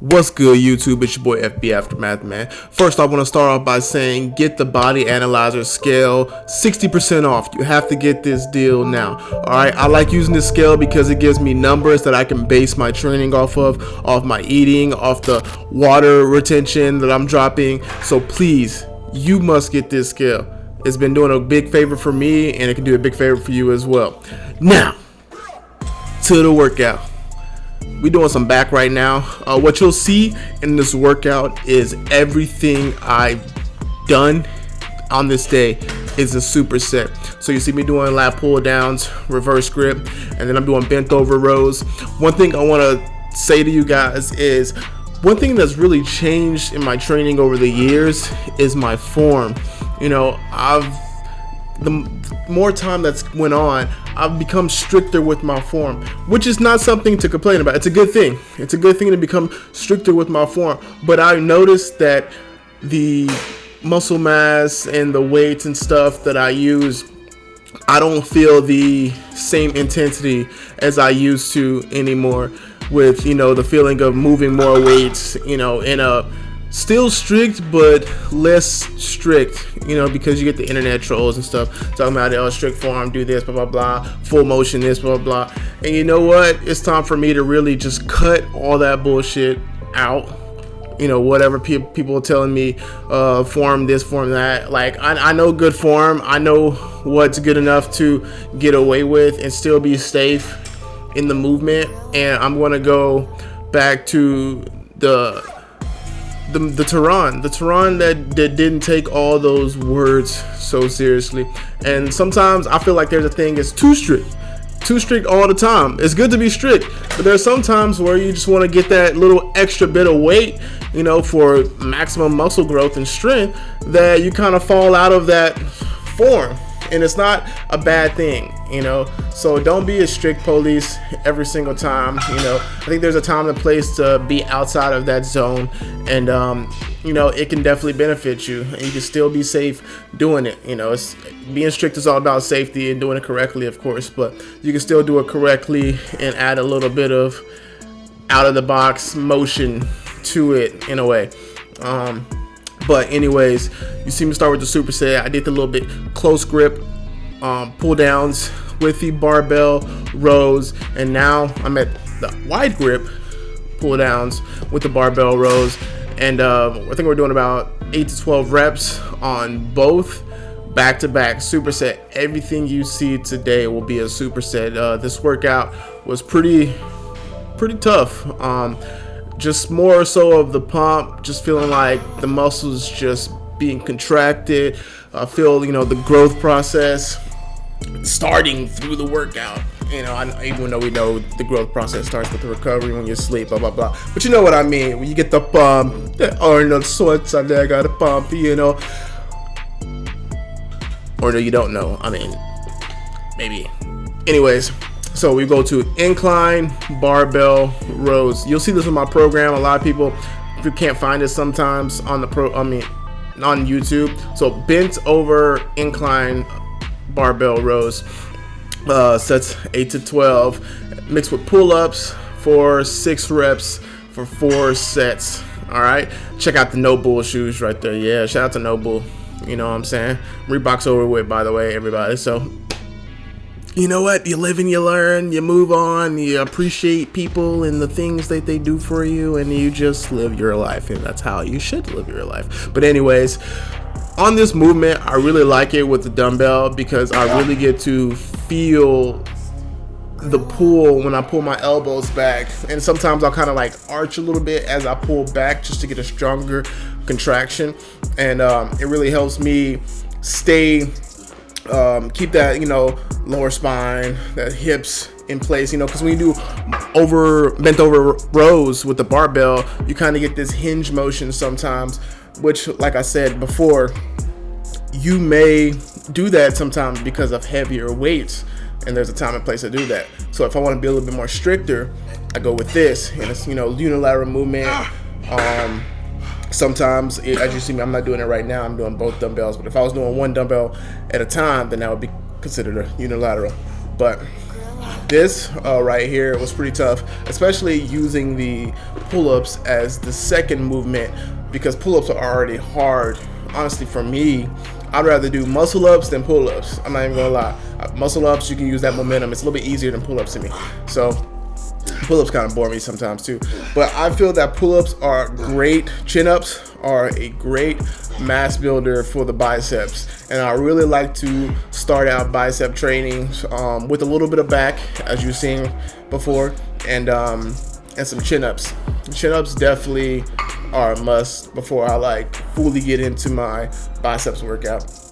What's good, YouTube? It's your boy FB Aftermath, man. First, I want to start off by saying get the body analyzer scale 60% off. You have to get this deal now. Alright, I like using this scale because it gives me numbers that I can base my training off of, off my eating, off the water retention that I'm dropping. So please, you must get this scale. It's been doing a big favor for me and it can do a big favor for you as well. Now, to the workout we doing some back right now. Uh, what you'll see in this workout is everything I've done on this day is a superset. So you see me doing lat pull downs reverse grip and then I'm doing bent over rows. One thing I want to say to you guys is one thing that's really changed in my training over the years is my form. You know I've the more time that's went on, I've become stricter with my form, which is not something to complain about. It's a good thing. It's a good thing to become stricter with my form. But I noticed that the muscle mass and the weights and stuff that I use, I don't feel the same intensity as I used to anymore with, you know, the feeling of moving more weights, you know, in a uh, still strict but less strict you know because you get the internet trolls and stuff talking about oh strict form do this blah blah blah full motion this blah blah and you know what? It's time for me to really just cut all that bullshit out. You know whatever pe people are telling me uh form this form that. Like I, I know good form. I know what's good enough to get away with and still be safe in the movement. And i'm gonna go back to the the, the Tehran, the Tehran that, that didn't take all those words so seriously. And sometimes I feel like there's a thing it's too strict. Too strict all the time. It's good to be strict, but there's some times where you just want to get that little extra bit of weight, you know, for maximum muscle growth and strength that you kind of fall out of that form and it's not a bad thing you know? So don't be a strict police every single time you know? I think there's a time and place to be outside of that zone and um, you know it can definitely benefit you and you can still be safe doing it you know? Being strict is all about safety and doing it correctly of course but you can still do it correctly and add a little bit of out of the box motion to it in a way. Um, but anyways, you see me start with the superset. I did the little bit close grip um, pull downs with the barbell rows. And now I'm at the wide grip pull downs with the barbell rows. And uh, I think we're doing about 8 to 12 reps on both back to back superset. Everything you see today will be a superset. Uh, this workout was pretty, pretty tough. Um, just more so of the pump, just feeling like the muscles just being contracted. I feel, you know, the growth process starting through the workout. You know, I, even though we know the growth process starts with the recovery when you sleep, blah blah blah. But you know what I mean? When you get the pump, the Arnold Schwarzenegger got a pump, you know. Or no, you don't know. I mean, maybe. Anyways, so we go to incline, barbell, rows. You'll see this in my program. A lot of people you can't find it sometimes on the pro. I mean, on YouTube. So bent over incline barbell rows. Uh, sets 8 to 12 mixed with pull-ups for 6 reps for 4 sets all right check out the NOBULL shoes right there yeah shout out to NOBULL you know what i'm saying reebok's over with by the way everybody so you know what? You live and you learn, you move on, you appreciate people and the things that they do for you, and you just live your life. And that's how you should live your life. But, anyways, on this movement, I really like it with the dumbbell because I really get to feel the pull when I pull my elbows back. And sometimes I'll kind of like arch a little bit as I pull back just to get a stronger contraction. And um, it really helps me stay um, keep that you know lower spine that hips in place you know because when you do over bent over rows with the barbell you kind of get this hinge motion sometimes which like i said before you may do that sometimes because of heavier weights and there's a time and place to do that. So if i want to be a little bit more stricter i go with this and it's you know unilateral movement um sometimes as you see me i'm not doing it right now i'm doing both dumbbells but if i was doing one dumbbell at a time then that would be considered a unilateral but this uh, right here was pretty tough, especially using the pull-ups as the second movement because pull-ups are already hard. Honestly, for me, I'd rather do muscle ups than pull ups. I'm not even gonna lie. Uh, muscle ups, you can use that momentum. It's a little bit easier than pull ups to me. So pull ups kind of bore me sometimes too. But I feel that pull ups are great. Chin ups are a great mass builder for the biceps. And I really like to start out bicep training um, with a little bit of back, as you've seen before, and um, and some chin ups. Chin ups definitely are a must before I like fully get into my biceps workout.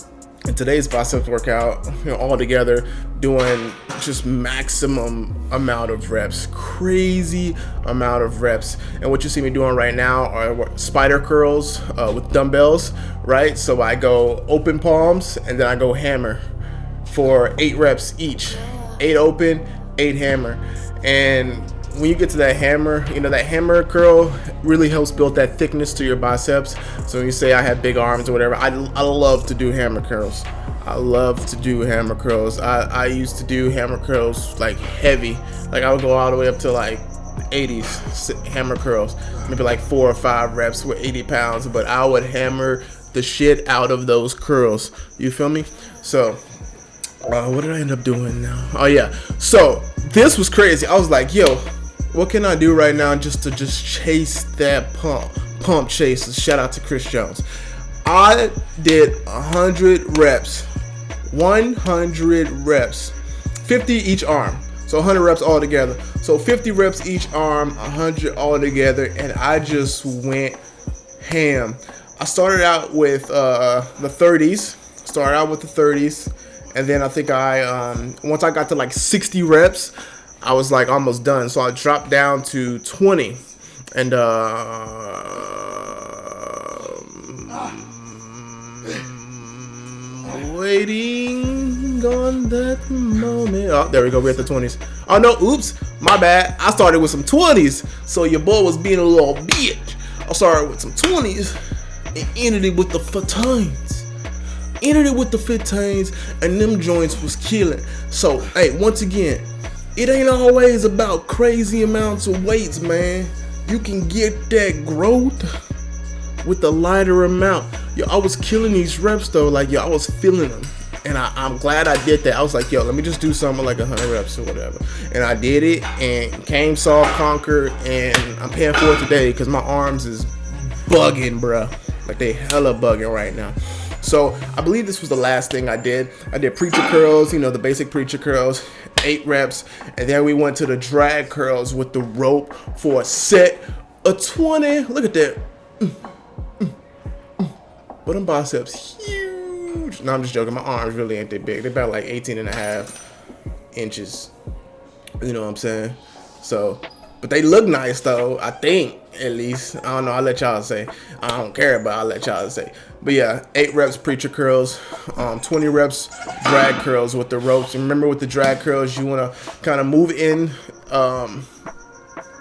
In today's biceps workout, you know, all together, doing just maximum amount of reps, crazy amount of reps. And what you see me doing right now are spider curls uh, with dumbbells, right? So I go open palms and then I go hammer for eight reps each, eight open, eight hammer. And when you get to that hammer, you know, that hammer curl really helps build that thickness to your biceps. So when you say I have big arms or whatever, I, I love to do hammer curls. I love to do hammer curls. I, I used to do hammer curls like heavy. Like I would go all the way up to like 80s hammer curls. Maybe like four or five reps with 80 pounds. But I would hammer the shit out of those curls. You feel me? So uh, what did I end up doing now? Oh yeah. So this was crazy. I was like, yo, what can I do right now just to just chase that pump? Pump chases. Shout out to Chris Jones. I did 100 reps. 100 reps. 50 each arm. So 100 reps all together. So 50 reps each arm, 100 all together, and I just went ham. I started out with uh, the 30s. Started out with the 30s, and then I think I um, once I got to like 60 reps, I was like almost done. So I dropped down to 20 and uh, waiting on that moment. Oh, there we go. We're at the 20s. Oh no, oops, my bad. I started with some 20s. So your boy was being a little bitch. I started with some 20s and ended it with the 15s. Ended it with the 15s and them joints was killing. So, hey, once again, it ain't always about crazy amounts of weights, man. You can get that growth with a lighter amount. Yo, I was killing these reps though, like yo, I was feeling them. And I, am glad I did that. I was like, yo, let me just do something like 100 reps or whatever. And I did it and came, solved, conquered, and I'm paying for it today because my arms is bugging, bruh. Like they hella bugging right now. So I believe this was the last thing I did. I did preacher curls, you know, the basic preacher curls, eight reps. And then we went to the drag curls with the rope for a set of 20. Look at that. But them biceps huge. No, I'm just joking. My arms really ain't that big. They're about like 18 and a half inches. You know what I'm saying? So, but they look nice though, I think at least. I don't know. I'll let y'all say. I don't care, but I'll let y'all say. But yeah, eight reps preacher curls, um, 20 reps drag curls with the ropes. Remember, with the drag curls, you want to kind of move in um,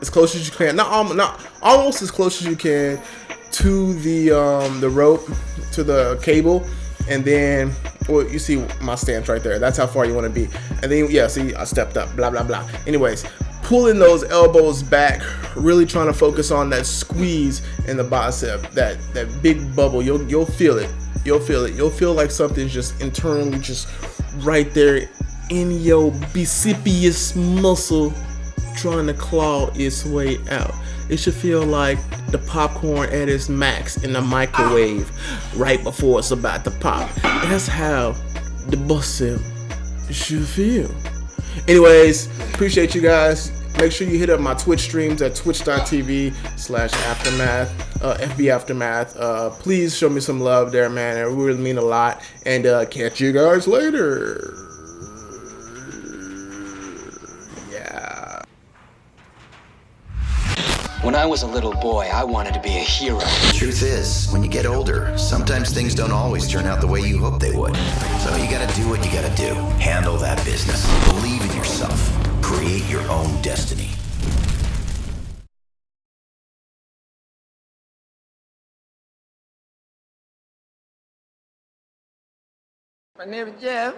as close as you can. Not almost, not almost as close as you can to the um, the rope, to the cable, and then well, you see my stance right there. That's how far you want to be. And then yeah, see, I stepped up. Blah blah blah. Anyways, pulling those elbows back, really trying to focus on that squeeze in the bicep, that that big bubble. You'll you'll feel it. You'll feel it. You'll feel like something's just internally just right there in your bicipius muscle trying to claw its way out. It should feel like the popcorn at its max in the microwave right before it's about to pop. That's how the bicep should feel. Anyways, appreciate you guys. Make sure you hit up my Twitch streams at twitch.tv slash aftermath, uh, FB Aftermath. Uh, please show me some love there, man. It really mean a lot. And uh, catch you guys later. Yeah. When I was a little boy, I wanted to be a hero. Truth is, when you get older, sometimes things don't always turn out the way you hope they would. So you gotta do what you gotta do. Handle that business. Believe in yourself. Create your own destiny. My name is Jeff.